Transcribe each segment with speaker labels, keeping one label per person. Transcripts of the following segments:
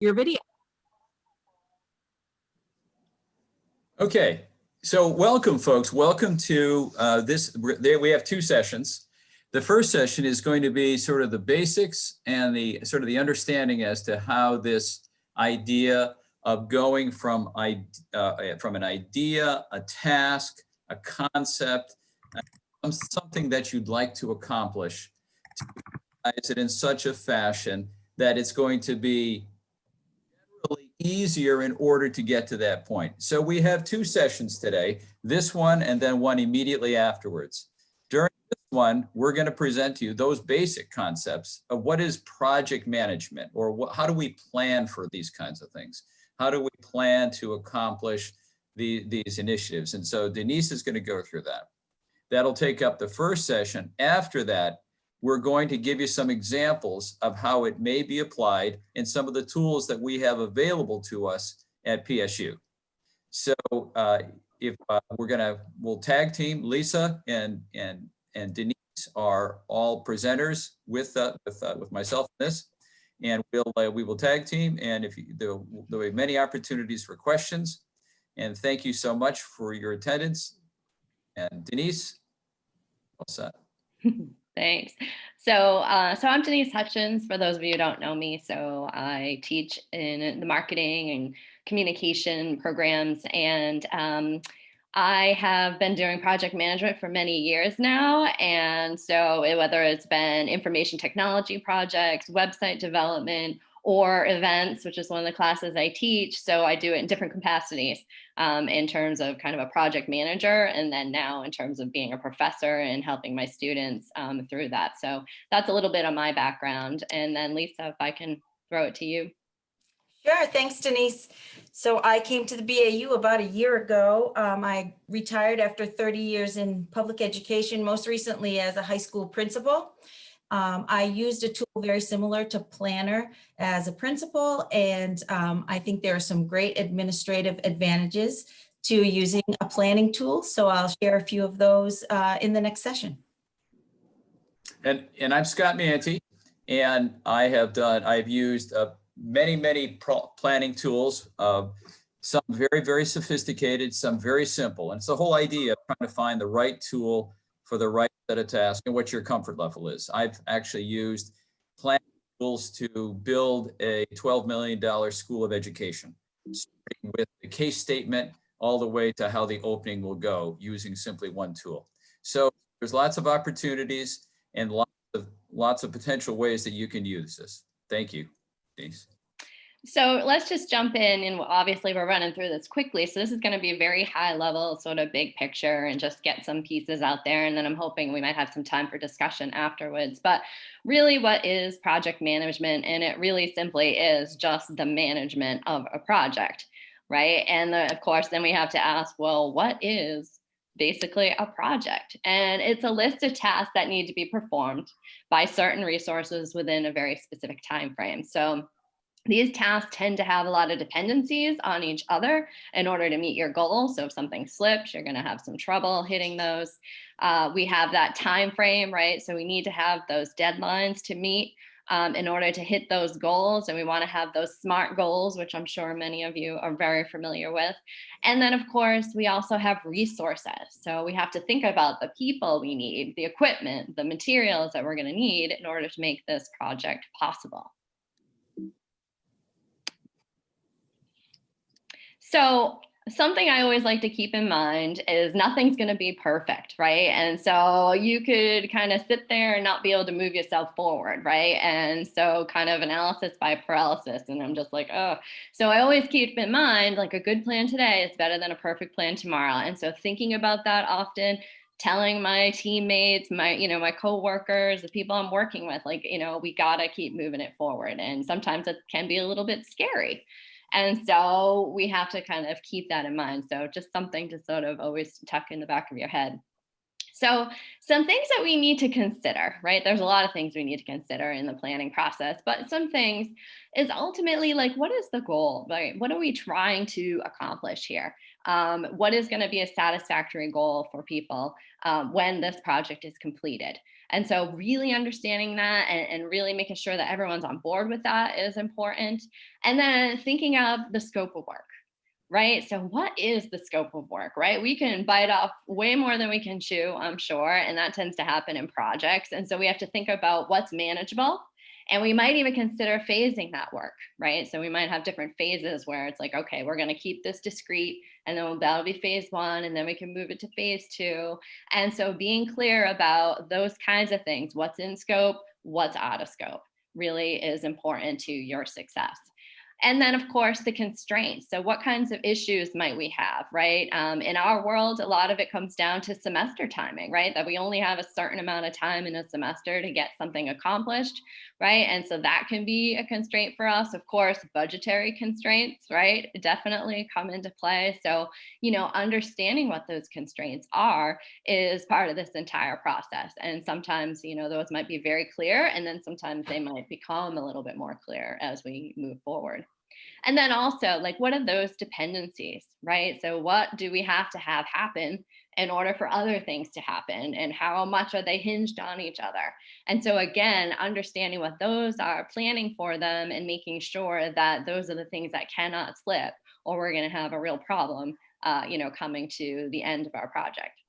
Speaker 1: your video.
Speaker 2: Okay, so welcome folks. Welcome to uh, this. We have two sessions. The first session is going to be sort of the basics and the sort of the understanding as to how this idea of going from, uh, from an idea, a task, a concept, uh, something that you'd like to accomplish, to it in such a fashion that it's going to be easier in order to get to that point. So we have two sessions today, this one and then one immediately afterwards. During this one, we're going to present to you those basic concepts of what is project management or what, how do we plan for these kinds of things? How do we plan to accomplish the, these initiatives? And so Denise is going to go through that. That'll take up the first session. After that, we're going to give you some examples of how it may be applied in some of the tools that we have available to us at PSU. So uh, if uh, we're gonna, we'll tag team Lisa and and and Denise are all presenters with uh, with uh, with myself in this, and we'll uh, we will tag team. And if you, there there'll be many opportunities for questions. And thank you so much for your attendance. And Denise, all set.
Speaker 3: Thanks. So, uh, so I'm Denise Hutchins, for those of you who don't know me. So I teach in the marketing and communication programs and um, I have been doing project management for many years now. And so whether it's been information technology projects, website development, or events, which is one of the classes I teach. So I do it in different capacities um, in terms of kind of a project manager, and then now in terms of being a professor and helping my students um, through that. So that's a little bit of my background. And then Lisa, if I can throw it to you.
Speaker 4: Sure, thanks Denise. So I came to the BAU about a year ago. Um, I retired after 30 years in public education, most recently as a high school principal. Um, I used a tool very similar to Planner as a principal, and um, I think there are some great administrative advantages to using a planning tool. So I'll share a few of those uh, in the next session.
Speaker 2: And, and I'm Scott Manti, and I have done, I've used uh, many, many planning tools, uh, some very, very sophisticated, some very simple. And it's the whole idea of trying to find the right tool for the right set of tasks and what your comfort level is. I've actually used plan tools to build a $12 million school of education, starting with the case statement all the way to how the opening will go using simply one tool. So there's lots of opportunities and lots of lots of potential ways that you can use this. Thank you, Denise.
Speaker 3: So let's just jump in and obviously we're running through this quickly. So this is going to be a very high level sort of big picture and just get some pieces out there. And then I'm hoping we might have some time for discussion afterwards. But really what is project management? And it really simply is just the management of a project, right? And the, of course, then we have to ask, well, what is basically a project and it's a list of tasks that need to be performed by certain resources within a very specific time frame so these tasks tend to have a lot of dependencies on each other in order to meet your goal. So if something slips, you're going to have some trouble hitting those. Uh, we have that time frame, right? So we need to have those deadlines to meet um, in order to hit those goals. And we want to have those SMART goals, which I'm sure many of you are very familiar with. And then, of course, we also have resources. So we have to think about the people we need, the equipment, the materials that we're going to need in order to make this project possible. So something I always like to keep in mind is nothing's going to be perfect, right? And so you could kind of sit there and not be able to move yourself forward, right? And so kind of analysis by paralysis. And I'm just like, oh, so I always keep in mind like a good plan today is better than a perfect plan tomorrow. And so thinking about that often, telling my teammates, my, you know, my coworkers, the people I'm working with, like, you know, we got to keep moving it forward. And sometimes it can be a little bit scary. And so we have to kind of keep that in mind. So just something to sort of always tuck in the back of your head. So some things that we need to consider, right? There's a lot of things we need to consider in the planning process, but some things is ultimately like, what is the goal, right? What are we trying to accomplish here? Um, what is gonna be a satisfactory goal for people um, when this project is completed? And so really understanding that and, and really making sure that everyone's on board with that is important. And then thinking of the scope of work right? So what is the scope of work, right? We can bite off way more than we can chew, I'm sure, and that tends to happen in projects. And so we have to think about what's manageable and we might even consider phasing that work, right? So we might have different phases where it's like, okay, we're going to keep this discrete and then that'll be phase one and then we can move it to phase two. And so being clear about those kinds of things, what's in scope, what's out of scope really is important to your success. And then of course the constraints. So what kinds of issues might we have, right? Um, in our world, a lot of it comes down to semester timing, right? That we only have a certain amount of time in a semester to get something accomplished, right? And so that can be a constraint for us. Of course, budgetary constraints, right? Definitely come into play. So, you know, understanding what those constraints are is part of this entire process. And sometimes, you know, those might be very clear and then sometimes they might become a little bit more clear as we move forward. And then also like, what are those dependencies, right? So what do we have to have happen in order for other things to happen and how much are they hinged on each other? And so again, understanding what those are, planning for them and making sure that those are the things that cannot slip or we're gonna have a real problem, uh, you know, coming to the end of our project.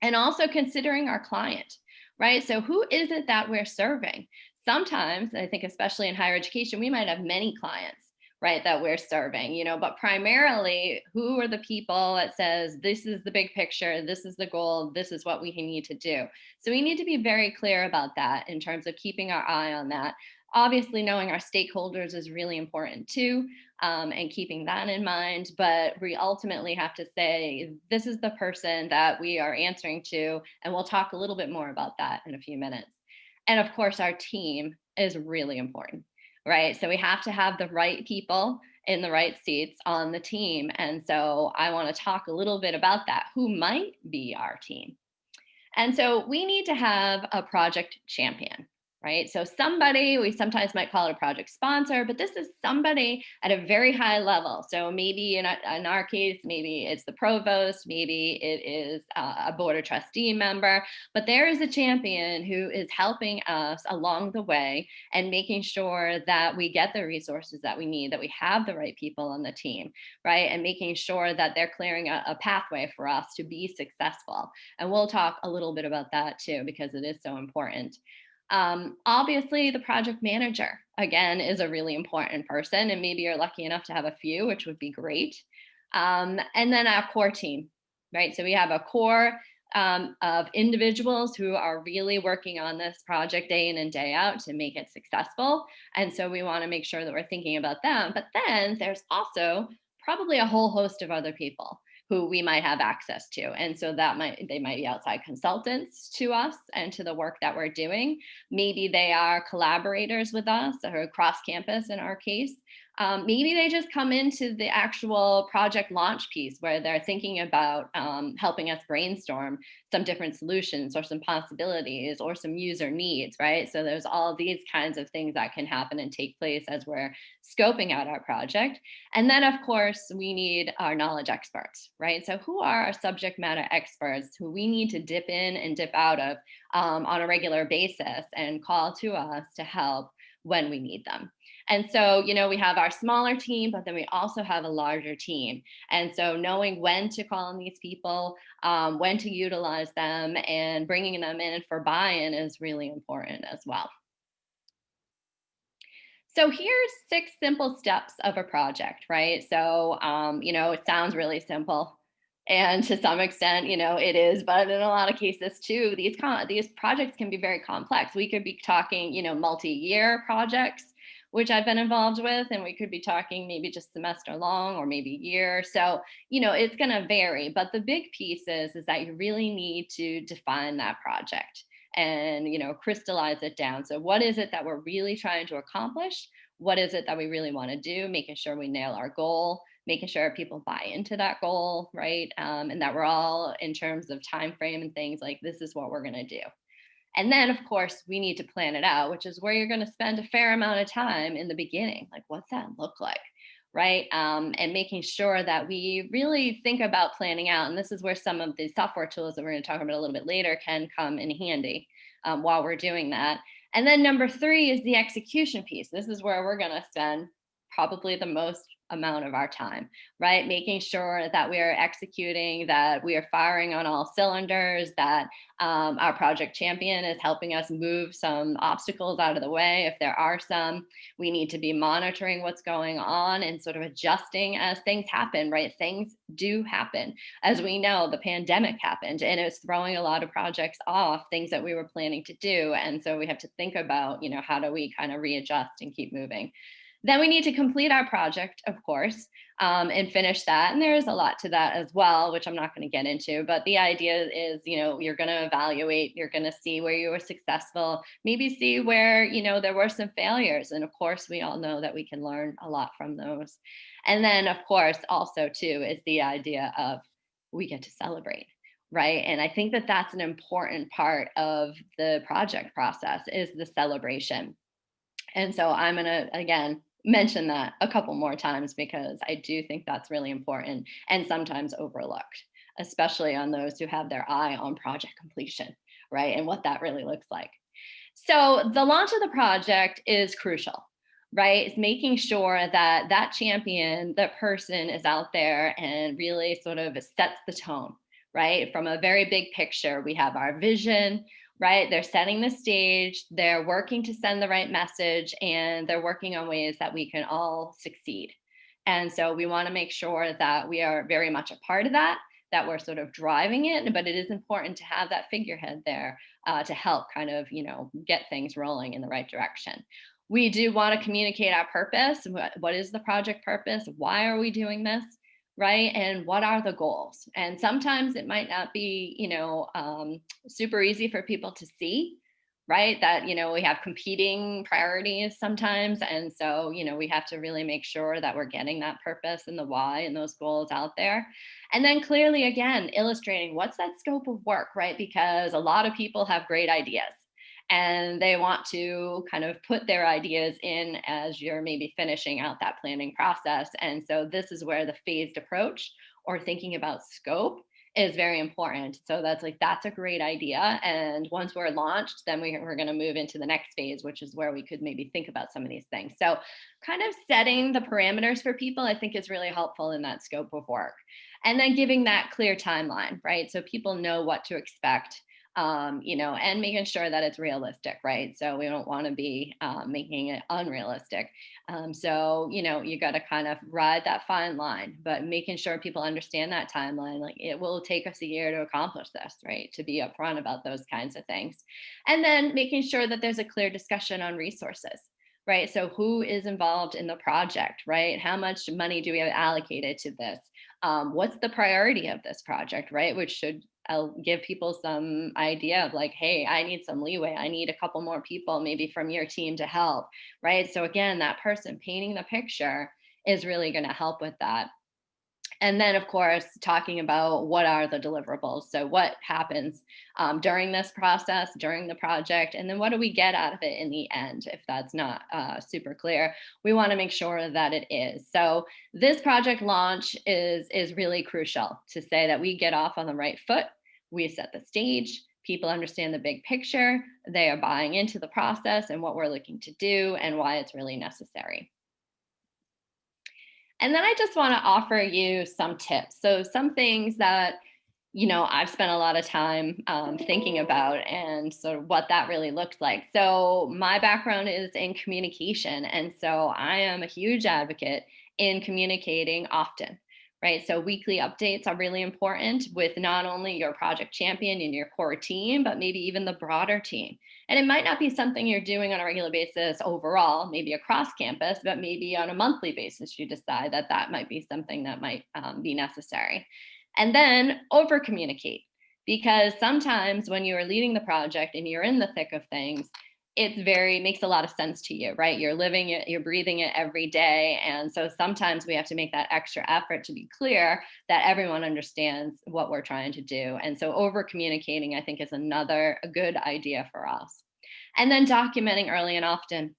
Speaker 3: And also considering our client, right? So who is it that we're serving? Sometimes, I think especially in higher education, we might have many clients right that we're serving you know but primarily who are the people that says this is the big picture this is the goal this is what we need to do. So we need to be very clear about that in terms of keeping our eye on that. Obviously knowing our stakeholders is really important too um, and keeping that in mind but we ultimately have to say this is the person that we are answering to and we'll talk a little bit more about that in a few minutes. And of course our team is really important right? So we have to have the right people in the right seats on the team. And so I want to talk a little bit about that. Who might be our team? And so we need to have a project champion right? So somebody, we sometimes might call it a project sponsor, but this is somebody at a very high level. So maybe in, in our case, maybe it's the provost, maybe it is a board of trustee member, but there is a champion who is helping us along the way and making sure that we get the resources that we need, that we have the right people on the team, right? And making sure that they're clearing a, a pathway for us to be successful. And we'll talk a little bit about that too, because it is so important. Um, obviously, the project manager, again, is a really important person, and maybe you're lucky enough to have a few, which would be great. Um, and then our core team, right? So we have a core um, of individuals who are really working on this project day in and day out to make it successful. And so we want to make sure that we're thinking about them. But then there's also probably a whole host of other people who we might have access to. And so that might, they might be outside consultants to us and to the work that we're doing. Maybe they are collaborators with us or across campus in our case. Um, maybe they just come into the actual project launch piece where they're thinking about um, helping us brainstorm some different solutions or some possibilities or some user needs, right? So there's all these kinds of things that can happen and take place as we're scoping out our project. And then of course, we need our knowledge experts, right? So who are our subject matter experts who we need to dip in and dip out of um, on a regular basis and call to us to help when we need them. And so, you know, we have our smaller team, but then we also have a larger team. And so knowing when to call on these people, um, when to utilize them and bringing them in for buy-in is really important as well. So here's six simple steps of a project, right? So, um, you know, it sounds really simple. And to some extent, you know, it is, but in a lot of cases too, these, these projects can be very complex. We could be talking, you know, multi-year projects which I've been involved with, and we could be talking maybe just semester long or maybe year. So, you know, it's going to vary. But the big piece is, is that you really need to define that project and, you know, crystallize it down. So what is it that we're really trying to accomplish? What is it that we really want to do? Making sure we nail our goal, making sure people buy into that goal, right? Um, and that we're all in terms of time frame and things like this is what we're going to do. And then, of course, we need to plan it out, which is where you're going to spend a fair amount of time in the beginning. Like, what's that look like? Right. Um, and making sure that we really think about planning out. And this is where some of the software tools that we're going to talk about a little bit later can come in handy. um, while we're doing that. And then number three is the execution piece. This is where we're gonna spend probably the most amount of our time, right? Making sure that we are executing, that we are firing on all cylinders, that um, our project champion is helping us move some obstacles out of the way if there are some. We need to be monitoring what's going on and sort of adjusting as things happen, right? Things do happen. As we know, the pandemic happened and it was throwing a lot of projects off, things that we were planning to do. And so we have to think about, you know, how do we kind of readjust and keep moving. Then we need to complete our project, of course, um, and finish that. And there is a lot to that as well, which I'm not going to get into. But the idea is, you know, you're going to evaluate, you're going to see where you were successful, maybe see where, you know, there were some failures. And of course, we all know that we can learn a lot from those. And then, of course, also too, is the idea of we get to celebrate right and i think that that's an important part of the project process is the celebration and so i'm going to again mention that a couple more times because I do think that's really important and sometimes overlooked, especially on those who have their eye on project completion, right? And what that really looks like. So the launch of the project is crucial, right? It's making sure that that champion, that person is out there and really sort of sets the tone, right? From a very big picture, we have our vision, right? They're setting the stage, they're working to send the right message, and they're working on ways that we can all succeed. And so we want to make sure that we are very much a part of that, that we're sort of driving it, but it is important to have that figurehead there uh, to help kind of, you know, get things rolling in the right direction. We do want to communicate our purpose. What, what is the project purpose? Why are we doing this? Right? And what are the goals? And sometimes it might not be, you know, um, super easy for people to see, right? That, you know, we have competing priorities sometimes. And so, you know, we have to really make sure that we're getting that purpose and the why and those goals out there. And then clearly, again, illustrating what's that scope of work, right? Because a lot of people have great ideas and they want to kind of put their ideas in as you're maybe finishing out that planning process. And so this is where the phased approach or thinking about scope is very important. So that's like, that's a great idea. And once we're launched, then we, we're going to move into the next phase, which is where we could maybe think about some of these things. So kind of setting the parameters for people, I think is really helpful in that scope of work. And then giving that clear timeline, right? So people know what to expect um, you know, and making sure that it's realistic, right? So we don't want to be um, making it unrealistic. Um, so, you know, you got to kind of ride that fine line, but making sure people understand that timeline, like it will take us a year to accomplish this, right? To be upfront about those kinds of things. And then making sure that there's a clear discussion on resources right? So who is involved in the project, right? How much money do we have allocated to this? Um, what's the priority of this project, right? Which should I'll give people some idea of like, hey, I need some leeway. I need a couple more people maybe from your team to help, right? So again, that person painting the picture is really going to help with that. And then, of course, talking about what are the deliverables. So what happens um, during this process, during the project, and then what do we get out of it in the end, if that's not uh, super clear. We want to make sure that it is. So this project launch is, is really crucial to say that we get off on the right foot, we set the stage, people understand the big picture, they are buying into the process and what we're looking to do and why it's really necessary. And then I just want to offer you some tips. So some things that, you know, I've spent a lot of time um, thinking about and sort of what that really looked like. So my background is in communication. And so I am a huge advocate in communicating often right? So weekly updates are really important with not only your project champion and your core team, but maybe even the broader team. And it might not be something you're doing on a regular basis overall, maybe across campus, but maybe on a monthly basis, you decide that that might be something that might um, be necessary. And then over communicate, because sometimes when you are leading the project and you're in the thick of things, it's very makes a lot of sense to you, right? You're living it, you're breathing it every day. And so sometimes we have to make that extra effort to be clear that everyone understands what we're trying to do. And so over communicating, I think is another a good idea for us. And then documenting early and often.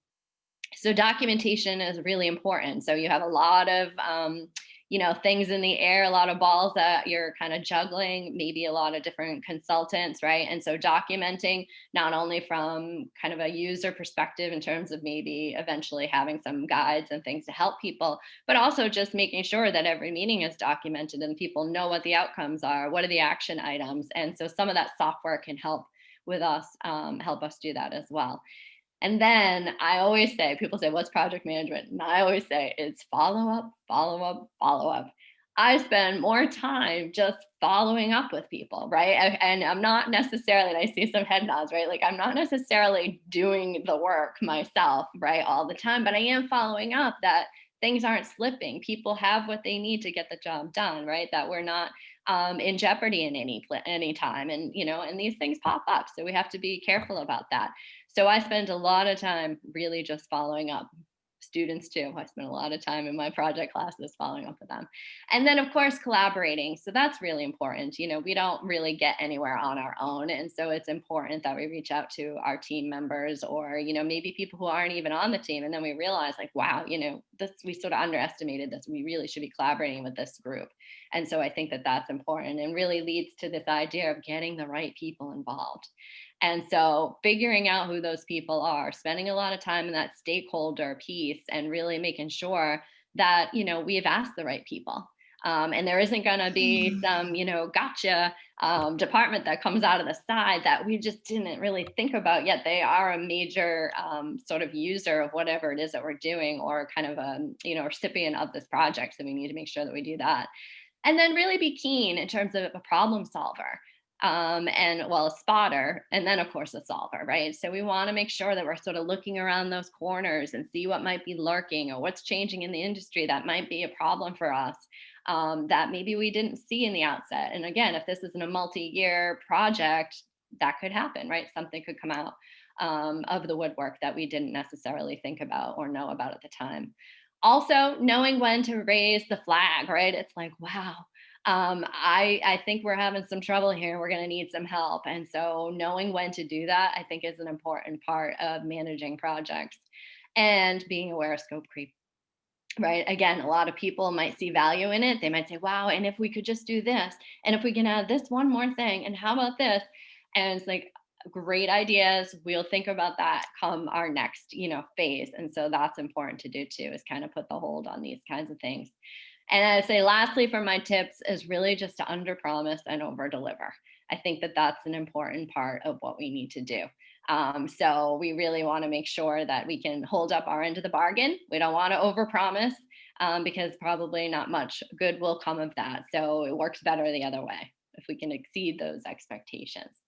Speaker 3: So documentation is really important. So you have a lot of um, you know, things in the air, a lot of balls that you're kind of juggling, maybe a lot of different consultants, right? And so documenting not only from kind of a user perspective in terms of maybe eventually having some guides and things to help people, but also just making sure that every meeting is documented and people know what the outcomes are, what are the action items. And so some of that software can help with us, um, help us do that as well. And then I always say, people say, what's project management? And I always say, it's follow up, follow up, follow up. I spend more time just following up with people, right? And I'm not necessarily, and I see some head nods, right? Like I'm not necessarily doing the work myself, right, all the time, but I am following up that things aren't slipping. People have what they need to get the job done, right? That we're not um, in jeopardy in any any time, and you know, and these things pop up, so we have to be careful about that. So I spend a lot of time really just following up. Students too. I spend a lot of time in my project classes following up with them. And then of course, collaborating. So that's really important. You know, we don't really get anywhere on our own. And so it's important that we reach out to our team members or, you know, maybe people who aren't even on the team. And then we realize like, wow, you know, this, we sort of underestimated this. We really should be collaborating with this group. And so I think that that's important and really leads to this idea of getting the right people involved. And so figuring out who those people are, spending a lot of time in that stakeholder piece and really making sure that, you know, we've asked the right people. Um, and there isn't going to be
Speaker 4: Mm.
Speaker 3: some, you know, gotcha um, department that comes out of the side that we just didn't really think about yet. They are a major um, sort of user of whatever it is that we're doing or kind of a, you know, recipient of this project. So we need to make sure that we do that. And then really be keen in terms of a problem solver um, and well, a spotter, and then of course a solver, right? So we want to make sure that we're sort of looking around those corners and see what might be lurking or what's changing in the industry that might be a problem for us um, that maybe we didn't see in the outset. And again, if this isn't a multi-year project, that could happen, right? Something could come out um, of the woodwork that we didn't necessarily think about or know about at the time. Also, knowing when to raise the flag, right? It's like, wow, um, I, I think we're having some trouble here. We're going to need some help. And so knowing when to do that, I think is an important part of managing projects and being aware of scope creep. Right. Again, a lot of people might see value in it. They might say, wow, and if we could just do this, and if we can add this one more thing, and how about this? And it's like, great ideas. We'll think about that come our next, you know, phase. And so that's important to do too, is kind of put the hold on these kinds of things. And I'd say lastly for my tips is really just to under promise and over deliver. I think that that's an important part of what we need to do. Um, so we really want to make sure that we can hold up our end of the bargain. We don't want to overpromise um, because probably not much good will come of that. So it works better the other way if we can exceed those expectations.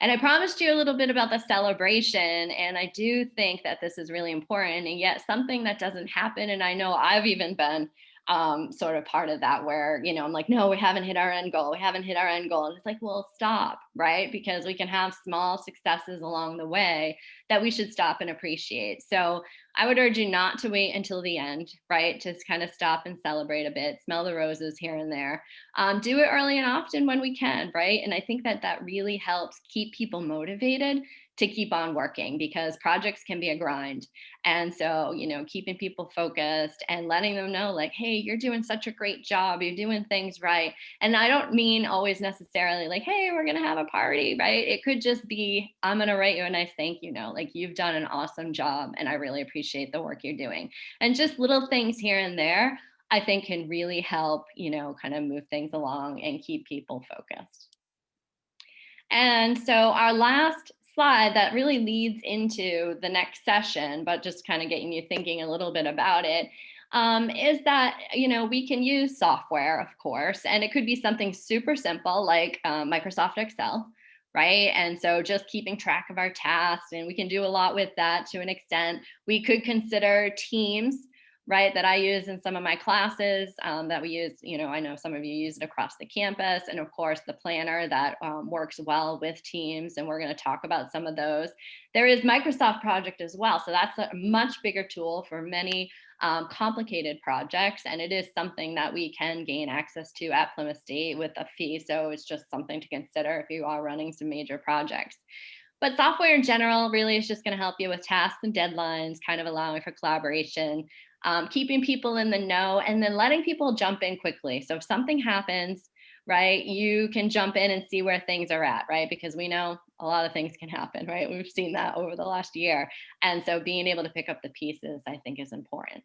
Speaker 3: And I promised you a little bit about the celebration, and I do think that this is really important, and yet something that doesn't happen, and I know I've even been um, sort of part of that where, you know, I'm like, no, we haven't hit our end goal. We haven't hit our end goal. And it's like, well, stop, right? Because we can have small successes along the way that we should stop and appreciate. So I would urge you not to wait until the end, right? Just kind of stop and celebrate a bit, smell the roses here and there. Um, do it early and often when we can, right? And I think that that really helps keep people motivated to keep on working because projects can be a grind. And so, you know, keeping people focused and letting them know like, hey, you're doing such a great job. You're doing things right. And I don't mean always necessarily like, hey, we're going to have a party, right? It could just be, I'm going to write you a nice thank you note. Like you've done an awesome job and I really appreciate the work you're doing. And just little things here and there, I think can really help, you know, kind of move things along and keep people focused. And so our last slide that really leads into the next session, but just kind of getting you thinking a little bit about it, um, is that, you know, we can use software, of course, and it could be something super simple like um, Microsoft Excel, right? And so just keeping track of our tasks, and we can do a lot with that to an extent. We could consider Teams, right, that I use in some of my classes um, that we use, you know, I know some of you use it across the campus, and of course the planner that um, works well with Teams, and we're gonna talk about some of those. There is Microsoft Project as well, so that's a much bigger tool for many um, complicated projects, and it is something that we can gain access to at Plymouth State with a fee, so it's just something to consider if you are running some major projects. But software in general really is just going to help you with tasks and deadlines, kind of allowing for collaboration. Um, keeping people in the know, and then letting people jump in quickly. So if something happens, right, you can jump in and see where things are at, right? Because we know a lot of things can happen, right? We've seen that over the last year. And so being able to pick up the pieces, I think is important.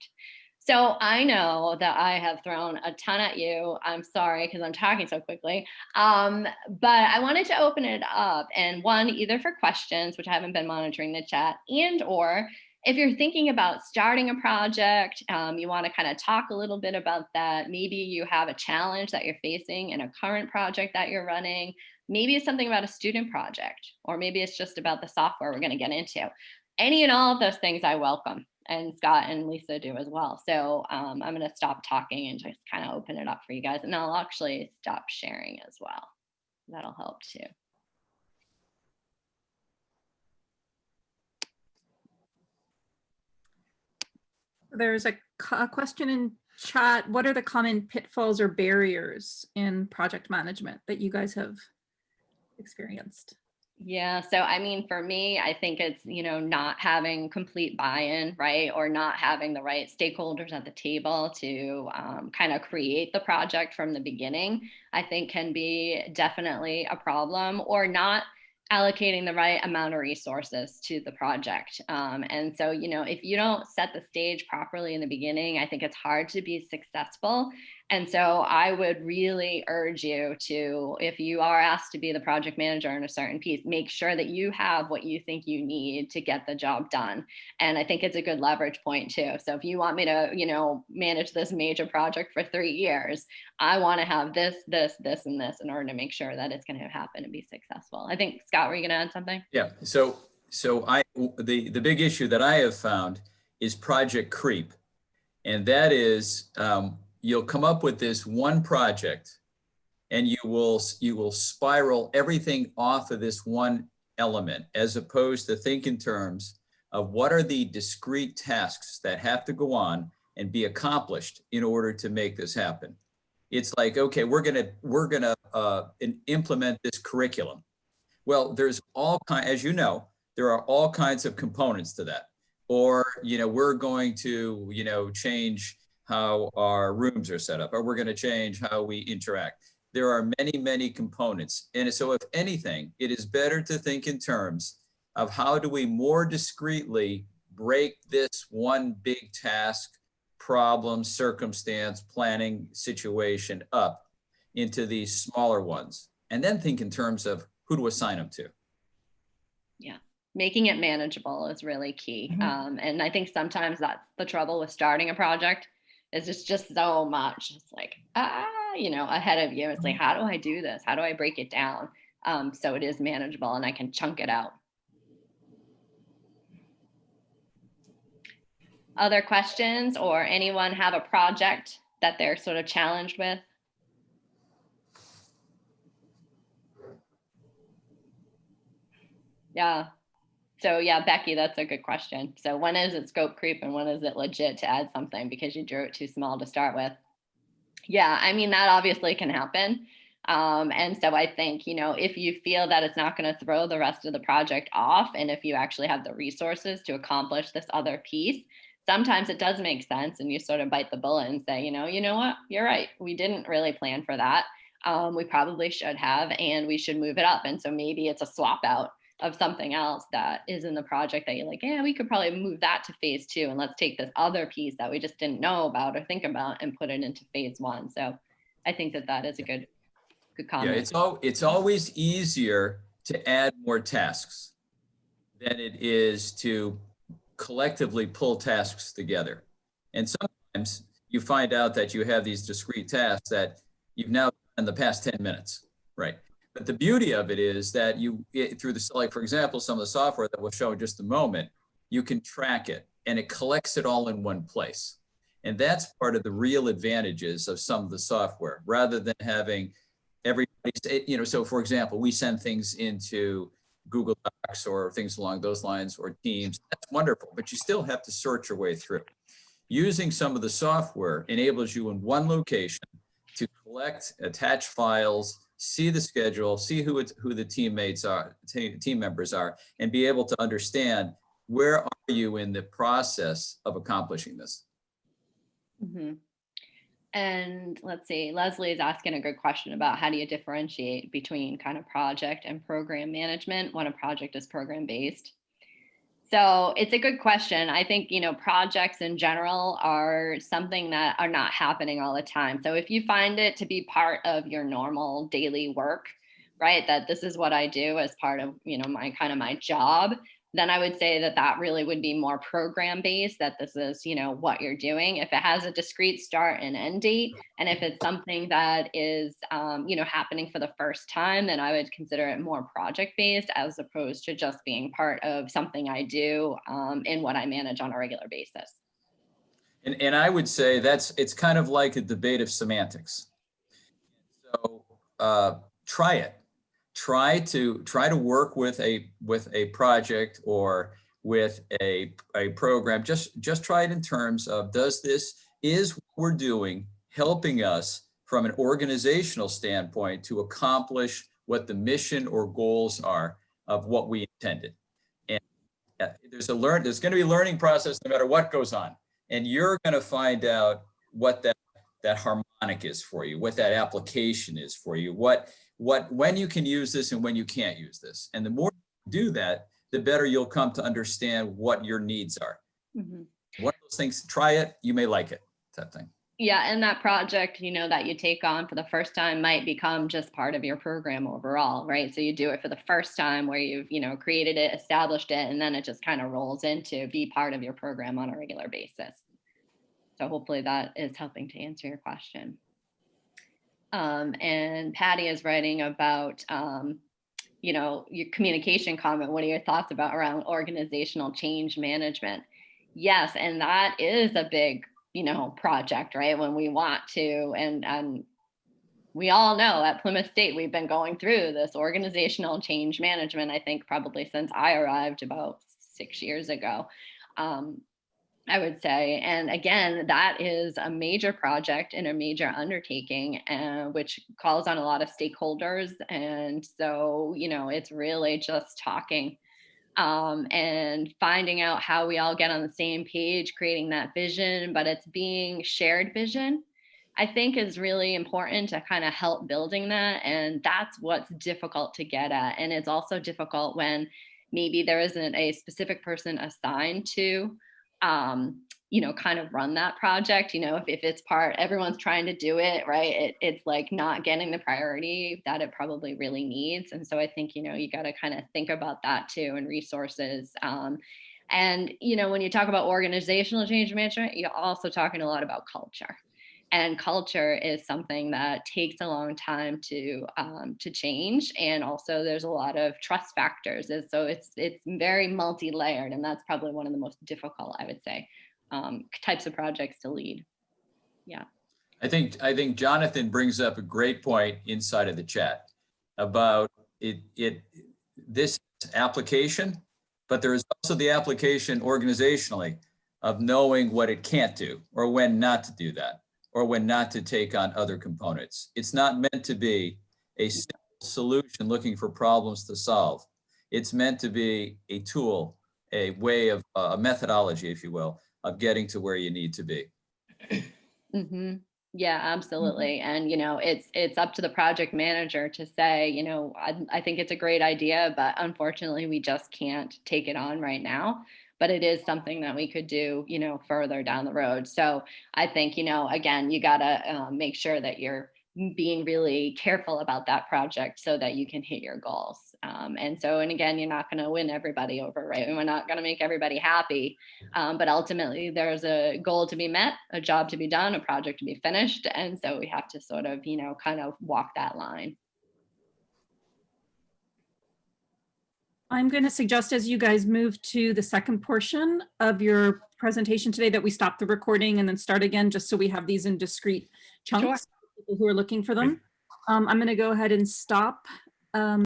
Speaker 3: So I know that I have thrown a ton at you. I'm sorry because I'm talking so quickly. Um, but I wanted to open it up and one, either for questions, which I haven't been monitoring the chat, and or if you're thinking about starting a project, um, you want to kind of talk a little bit about that. Maybe you have a challenge that you're facing in a current project that you're running. Maybe it's something about a student project, or maybe it's just about the software we're going to get into. Any and all of those things I welcome and Scott and Lisa do as well. So um, I'm going to stop talking and just kind of open it up for you guys. And I'll actually stop sharing as well. That'll help too.
Speaker 1: There's a, a question in chat. What are the common pitfalls or barriers in project management that you guys have experienced?
Speaker 3: Yeah, so I mean, for me, I think it's, you know, not having complete buy-in, right? Or not having the right stakeholders at the table to um, kind of create the project from the beginning, I think can be definitely a problem or not allocating the right amount of resources to the project. Um, and so, you know, if you don't set the stage properly in the beginning, I think it's hard to be successful. And so I would really urge you to, if you are asked to be the project manager in a certain piece, make sure that you have what you think you need to get the job done. And I think it's a good leverage point too. So if you want me to, you know, manage this major project for three years, I want to have this, this, this, and this in order to make sure that it's going to happen and be successful. I think, Scott, were you going to add something?
Speaker 2: Yeah, so, so I, the, the big issue that I have found is project creep. And that is, um, you'll come up with this one project and you will, you will spiral everything off of this one element as opposed to think in terms of what are the discrete tasks that have to go on and be accomplished in order to make this happen. It's like, okay, we're gonna, we're gonna uh, implement this curriculum. Well, there's all kind, as you know, there are all kinds of components to that. Or, you know, we're going to, you know, change how our rooms are set up, or we're going to change how we interact. There are many, many components. And so if anything, it is better to think in terms of how do we more discreetly break this one big task, problem, circumstance, planning situation up into these smaller ones. And then think in terms of who to assign them to.
Speaker 3: Yeah making it manageable is really key.
Speaker 4: Mhm.
Speaker 3: Um, and I think sometimes that's the trouble with starting a project it's just just so much. It's like, ah, you know, ahead of you. It's like, how do I do this? How do I break it down? Um, so it is manageable and I can chunk it out. Other questions or anyone have a project that they're sort of challenged with? Yeah. So yeah, Becky, that's a good question. So when is it scope creep and when is it legit to add something because you drew it too small to start with? Yeah, I mean, that obviously can happen. Um, and so I think, you know, if you feel that it's not going to throw the rest of the project off, and if you actually have the resources to accomplish this other piece, sometimes it does make sense and you sort of bite the bullet and say, you know, you know what, you're right. We didn't really plan for that. Um, we probably should have, and we should move it up. And so maybe it's a swap out of something else that is in the project that you're like, yeah, we could probably move that to phase two. And let's take this other piece that we just didn't know about or think about and put it into phase one. So I think that that is a good, good comment.
Speaker 2: Yeah, it's all, it's always easier to add more tasks than it is to collectively pull tasks together. And sometimes you find out that you have these discrete tasks that you've now done in the past 10 minutes, right? But the beauty of it is that you, it- through the, like, for example, some of the software that we'll show in just a moment, you can track it and it collects it all in one place. And that's part of the real advantages of some of the software, rather than having everybody, you know, so for example, we send things into Google Docs or things along those lines or Teams. That's wonderful, but you still have to sort your way through. Using some of the software enables you in one location to collect, attach files, see the schedule, see who it's, who the teammates are, team members are, and be able to understand where are you in the process of accomplishing this.
Speaker 3: Mhm. And let's see, Leslie is asking a good question about how do you differentiate between kind of project and program management when a project is program based? So it's a good question. I think, you know, projects in general are something that are not happening all the time. So if you find it to be part of your normal daily work, right, that this is what I do as part of, you know, my kind of my job, then I would say that that really would be more program based, that this is, you know, what you're doing. If it has a discrete start and end date, and if it's something that is, um, you know, happening for the first time, then I would consider it more project based as opposed to just being part of something I do um, what I manage on a regular basis.
Speaker 2: And, and I would say that's, it's kind of like a debate of semantics. So uh, try it. Try to, try to work with a, with a project or with a, a program. Just, just try it in terms of, does this, is what we're doing helping us from an organizational standpoint to accomplish what the mission or goals are of what we intended? And uh, there's a learn, there's going to be a learning process no matter what goes on. And you're going to find out what that, that harmonic is for you, what that application is for you, what, what, when you can use this and when you can't use this. And the more you do that, the better you'll come to understand what your needs are.
Speaker 3: Mhm.
Speaker 2: One of those things, try it, you may like it, type thing.
Speaker 3: Yeah, and that project, you know, that you take on for the first time might become just part of your program overall, right? So you do it for the first time where you've, you know, created it, established it, and then it just kind of rolls into be part of your program on a regular basis. So hopefully that is helping to answer your question. Um, and Patty is writing about, um, you know, your communication comment. What are your thoughts about around organizational change management? Yes, and that is a big you know, project, right? When we want to, and and we all know at Plymouth State, we've been going through this organizational change management, I think probably since I arrived about six years ago. Um, I would say, and again, that is a major project and a major undertaking, uh, which calls on a lot of stakeholders. And so, you know, it's really just talking um, and finding out how we all get on the same page, creating that vision, but it's being shared vision, I think is really important to kind of help building that. And that's what's difficult to get at. And it's also difficult when maybe there isn't a specific person assigned to, um, you know, kind of run that project. You know, if, if it's part, everyone's trying to do it, right? It, it's like not getting the priority that it probably really needs. And so I think, you know, you got to kind of think about that too and resources. Um, and, you know, when you talk about organizational change management, you're also talking a lot about culture. And culture is something that takes a long time to um, to change, and also there's a lot of trust factors. And so it's it's very multi-layered, and that's probably one of the most difficult, I would say, um, types of projects to lead. Yeah.
Speaker 2: I think, I think Jonathan brings up a great point inside of the chat about it, it, this application, but there is also the application organizationally of knowing what it can't do or when not to do that or when not to take on other components. It's not meant to be a solution looking for problems to solve. It's meant to be a tool, a way of, a methodology, if you will, of getting to where you need to be.
Speaker 3: hmm Yeah, absolutely. And, you know, it's, it's up to the project manager to say, you know, I, I think it's a great idea, but unfortunately we just can't take it on right now. But it is something that we could do, you know, further down the road. So I think, you know, again, you gotta uh, make sure that you're being really careful about that project so that you can hit your goals. Um, and so, and again, you're not going to win everybody over, right? And we're not going to make everybody happy. Um, but ultimately, there's a goal to be met, a job to be done, a project to be finished. And so we have to sort of, you know, kind of walk that line.
Speaker 1: I'm going to suggest as you guys move to the second portion of your presentation today that we stop the recording and then start again, just so we have these in discrete chunks, for people who are looking for them. Um, I'm going to go ahead and stop um,